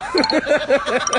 Ha ha ha ha!